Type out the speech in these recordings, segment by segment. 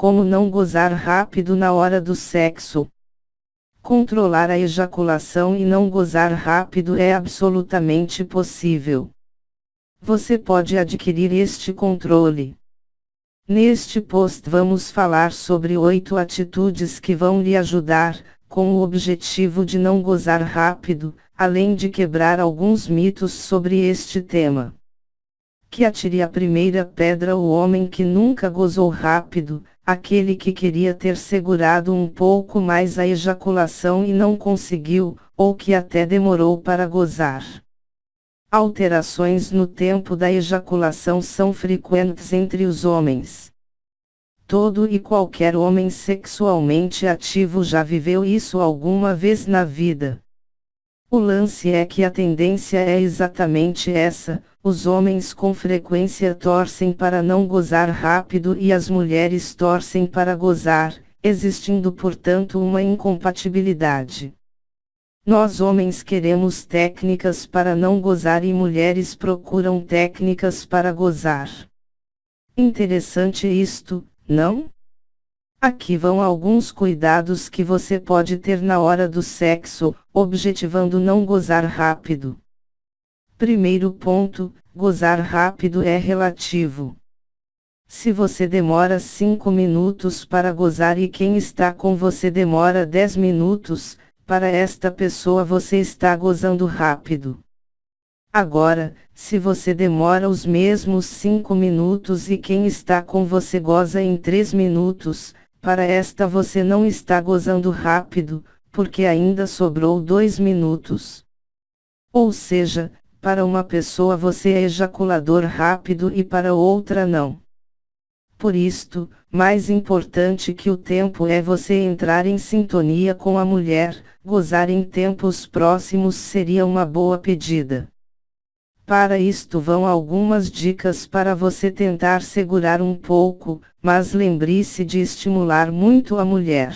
como não gozar rápido na hora do sexo. Controlar a ejaculação e não gozar rápido é absolutamente possível. Você pode adquirir este controle. Neste post vamos falar sobre oito atitudes que vão lhe ajudar, com o objetivo de não gozar rápido, além de quebrar alguns mitos sobre este tema. Que atire a primeira pedra o homem que nunca gozou rápido, aquele que queria ter segurado um pouco mais a ejaculação e não conseguiu, ou que até demorou para gozar. Alterações no tempo da ejaculação são frequentes entre os homens. Todo e qualquer homem sexualmente ativo já viveu isso alguma vez na vida. O lance é que a tendência é exatamente essa: os homens com frequência torcem para não gozar rápido e as mulheres torcem para gozar, existindo portanto uma incompatibilidade. Nós homens queremos técnicas para não gozar e mulheres procuram técnicas para gozar. Interessante isto, não? Aqui vão alguns cuidados que você pode ter na hora do sexo, objetivando não gozar rápido. Primeiro ponto: gozar rápido é relativo. Se você demora 5 minutos para gozar e quem está com você demora 10 minutos, para esta pessoa você está gozando rápido. Agora, se você demora os mesmos 5 minutos e quem está com você goza em 3 minutos, para esta você não está gozando rápido, porque ainda sobrou 2 minutos. Ou seja, para uma pessoa você é ejaculador rápido e para outra não. Por isto, mais importante que o tempo é você entrar em sintonia com a mulher, gozar em tempos próximos seria uma boa pedida. Para isto vão algumas dicas para você tentar segurar um pouco, mas lembre-se de estimular muito a mulher.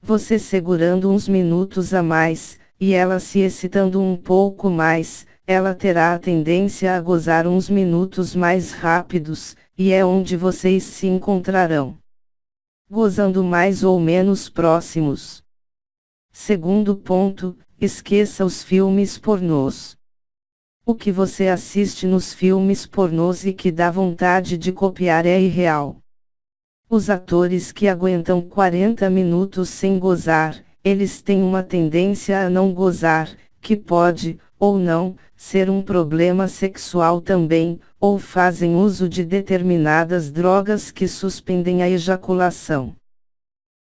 Você segurando uns minutos a mais, e ela se excitando um pouco mais, ela terá a tendência a gozar uns minutos mais rápidos, e é onde vocês se encontrarão. Gozando mais ou menos próximos. Segundo ponto, esqueça os filmes pornôs. O que você assiste nos filmes pornôs e que dá vontade de copiar é irreal. Os atores que aguentam 40 minutos sem gozar, eles têm uma tendência a não gozar, que pode, ou não, ser um problema sexual também, ou fazem uso de determinadas drogas que suspendem a ejaculação.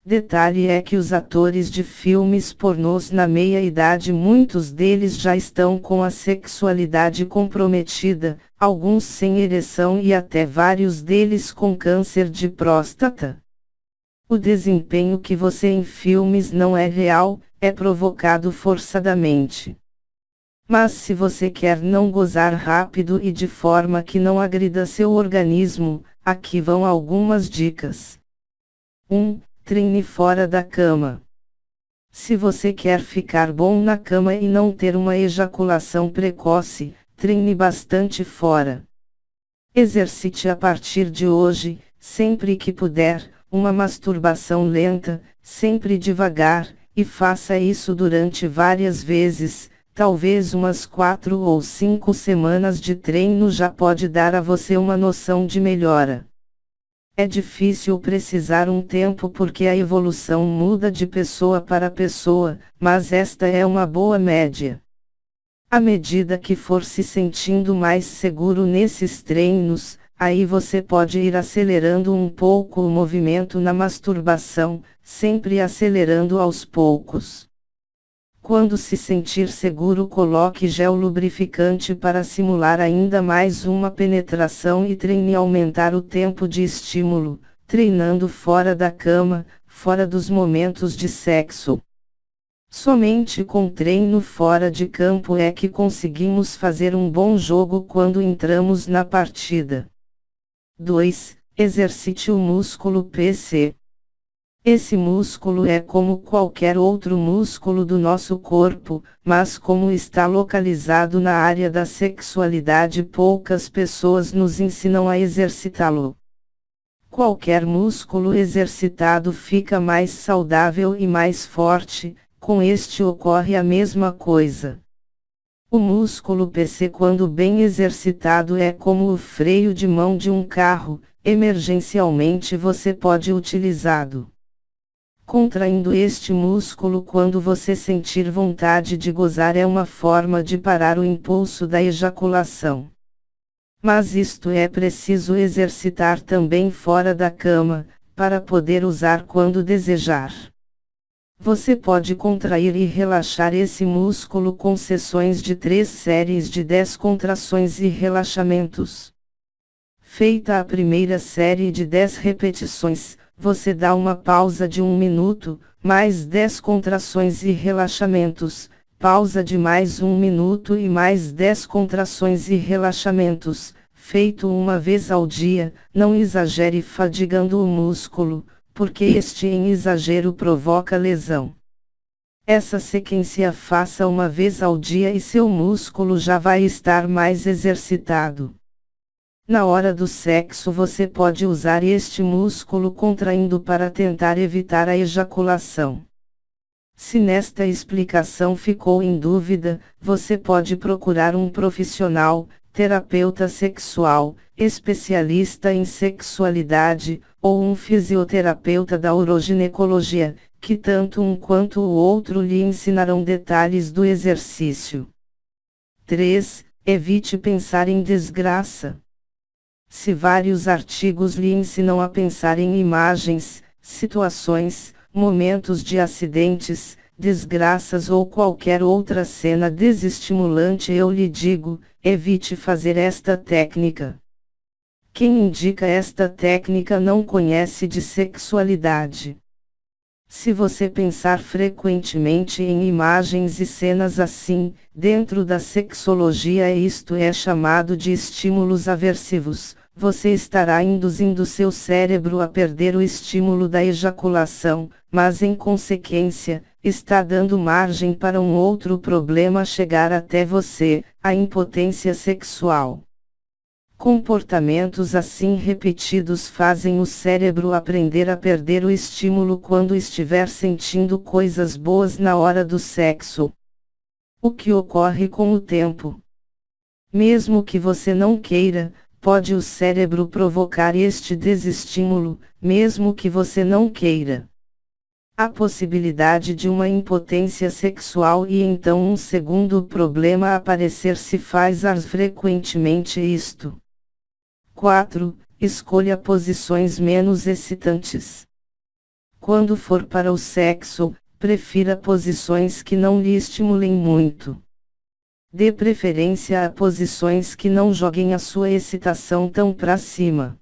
Detalhe é que os atores de filmes pornôs na meia-idade muitos deles já estão com a sexualidade comprometida, alguns sem ereção e até vários deles com câncer de próstata. O desempenho que você em filmes não é real, é provocado forçadamente. Mas se você quer não gozar rápido e de forma que não agrida seu organismo, aqui vão algumas dicas. 1. Treine fora da cama. Se você quer ficar bom na cama e não ter uma ejaculação precoce, treine bastante fora. Exercite a partir de hoje, sempre que puder, uma masturbação lenta, sempre devagar, e faça isso durante várias vezes, Talvez umas quatro ou cinco semanas de treino já pode dar a você uma noção de melhora. É difícil precisar um tempo porque a evolução muda de pessoa para pessoa, mas esta é uma boa média. À medida que for se sentindo mais seguro nesses treinos, aí você pode ir acelerando um pouco o movimento na masturbação, sempre acelerando aos poucos. Quando se sentir seguro, coloque gel lubrificante para simular ainda mais uma penetração e treine aumentar o tempo de estímulo, treinando fora da cama, fora dos momentos de sexo. Somente com treino fora de campo é que conseguimos fazer um bom jogo quando entramos na partida. 2. Exercite o músculo PC. Esse músculo é como qualquer outro músculo do nosso corpo, mas como está localizado na área da sexualidade, poucas pessoas nos ensinam a exercitá-lo. Qualquer músculo exercitado fica mais saudável e mais forte, com este ocorre a mesma coisa. O músculo PC, quando bem exercitado, é como o freio de mão de um carro, emergencialmente você pode utilizá-lo. Contraindo este músculo quando você sentir vontade de gozar é uma forma de parar o impulso da ejaculação. Mas isto é preciso exercitar também fora da cama, para poder usar quando desejar. Você pode contrair e relaxar esse músculo com sessões de três séries de 10 contrações e relaxamentos. Feita a primeira série de 10 repetições, você dá uma pausa de um minuto, mais 10 contrações e relaxamentos, pausa de mais um minuto e mais 10 contrações e relaxamentos, feito uma vez ao dia, não exagere fadigando o músculo, porque este em exagero provoca lesão. Essa sequência faça uma vez ao dia e seu músculo já vai estar mais exercitado. Na hora do sexo você pode usar este músculo contraindo para tentar evitar a ejaculação. Se nesta explicação ficou em dúvida, você pode procurar um profissional, terapeuta sexual, especialista em sexualidade, ou um fisioterapeuta da uroginecologia, que tanto um quanto o outro lhe ensinarão detalhes do exercício. 3. Evite pensar em desgraça. Se vários artigos lhe ensinam a pensar em imagens, situações, momentos de acidentes, desgraças ou qualquer outra cena desestimulante, eu lhe digo, evite fazer esta técnica. Quem indica esta técnica não conhece de sexualidade. Se você pensar frequentemente em imagens e cenas assim, dentro da sexologia isto é chamado de estímulos aversivos, você estará induzindo seu cérebro a perder o estímulo da ejaculação, mas em consequência, está dando margem para um outro problema chegar até você, a impotência sexual. Comportamentos assim repetidos fazem o cérebro aprender a perder o estímulo quando estiver sentindo coisas boas na hora do sexo. O que ocorre com o tempo? Mesmo que você não queira, pode o cérebro provocar este desestímulo, mesmo que você não queira. A possibilidade de uma impotência sexual e então um segundo problema aparecer se faz ar frequentemente isto. 4. Escolha posições menos excitantes. Quando for para o sexo, prefira posições que não lhe estimulem muito. Dê preferência a posições que não joguem a sua excitação tão para cima.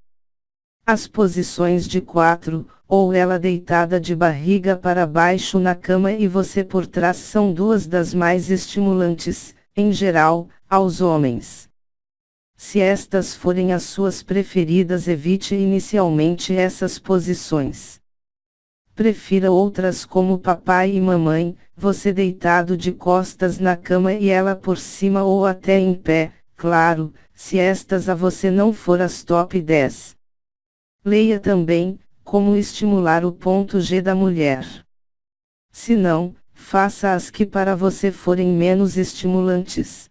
As posições de quatro, ou ela deitada de barriga para baixo na cama e você por trás são duas das mais estimulantes, em geral, aos homens. Se estas forem as suas preferidas, evite inicialmente essas posições. Prefira outras como papai e mamãe, você deitado de costas na cama e ela por cima ou até em pé, claro, se estas a você não for as top 10. Leia também, como estimular o ponto G da mulher. Se não, faça as que para você forem menos estimulantes.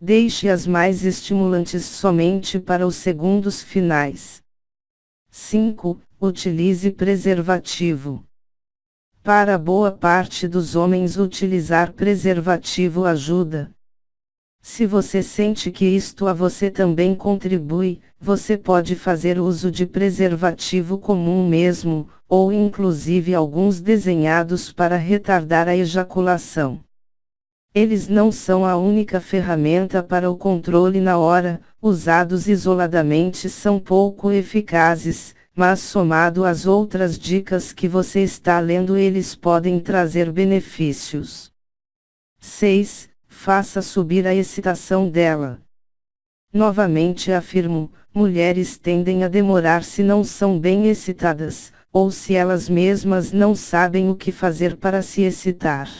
Deixe as mais estimulantes somente para os segundos finais. 5. Utilize preservativo. Para boa parte dos homens, utilizar preservativo ajuda. Se você sente que isto a você também contribui, você pode fazer uso de preservativo comum mesmo, ou inclusive alguns desenhados para retardar a ejaculação. Eles não são a única ferramenta para o controle na hora, usados isoladamente são pouco eficazes, mas somado às outras dicas que você está lendo, eles podem trazer benefícios. 6. Faça subir a excitação dela. Novamente afirmo: mulheres tendem a demorar se não são bem excitadas, ou se elas mesmas não sabem o que fazer para se excitar.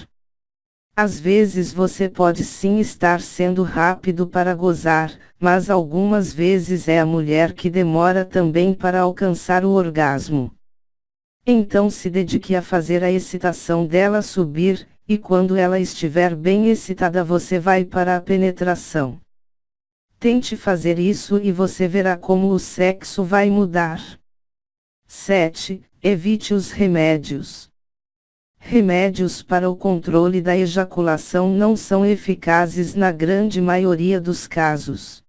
Às vezes você pode sim estar sendo rápido para gozar, mas algumas vezes é a mulher que demora também para alcançar o orgasmo. Então se dedique a fazer a excitação dela subir, e quando ela estiver bem excitada você vai para a penetração. Tente fazer isso e você verá como o sexo vai mudar. 7. Evite os remédios. Remédios para o controle da ejaculação não são eficazes na grande maioria dos casos.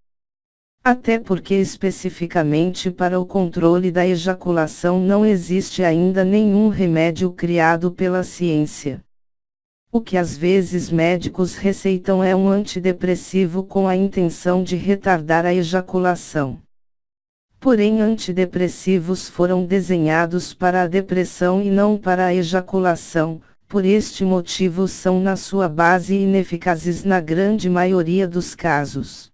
Até porque especificamente para o controle da ejaculação não existe ainda nenhum remédio criado pela ciência. O que às vezes médicos receitam é um antidepressivo com a intenção de retardar a ejaculação. Porém, antidepressivos foram desenhados para a depressão e não para a ejaculação, por este motivo são na sua base ineficazes na grande maioria dos casos.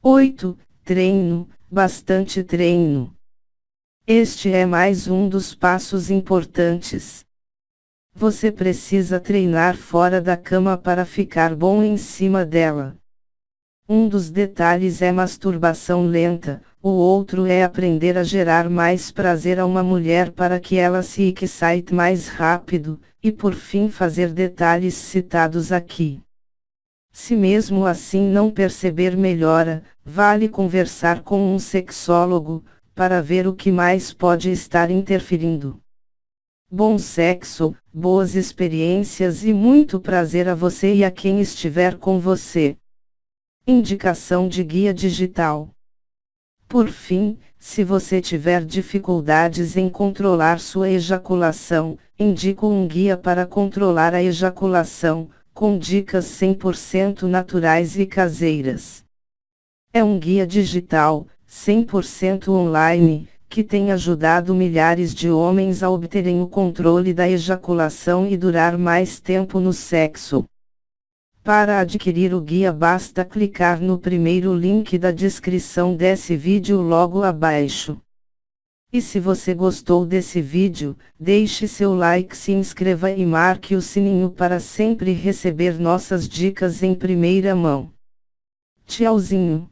8. Treino, bastante treino. Este é mais um dos passos importantes. Você precisa treinar fora da cama para ficar bom em cima dela. Um dos detalhes é masturbação lenta, o outro é aprender a gerar mais prazer a uma mulher para que ela se excite mais rápido, e por fim fazer detalhes citados aqui. Se mesmo assim não perceber melhora, vale conversar com um sexólogo, para ver o que mais pode estar interferindo. Bom sexo, boas experiências e muito prazer a você e a quem estiver com você. Indicação de guia digital. Por fim, se você tiver dificuldades em controlar sua ejaculação, indico um guia para controlar a ejaculação, com dicas 100% naturais e caseiras. É um guia digital, 100% online, que tem ajudado milhares de homens a obterem o controle da ejaculação e durar mais tempo no sexo. Para adquirir o guia basta clicar no primeiro link da descrição desse vídeo logo abaixo. E se você gostou desse vídeo, deixe seu like, se inscreva e marque o sininho para sempre receber nossas dicas em primeira mão. Tchauzinho!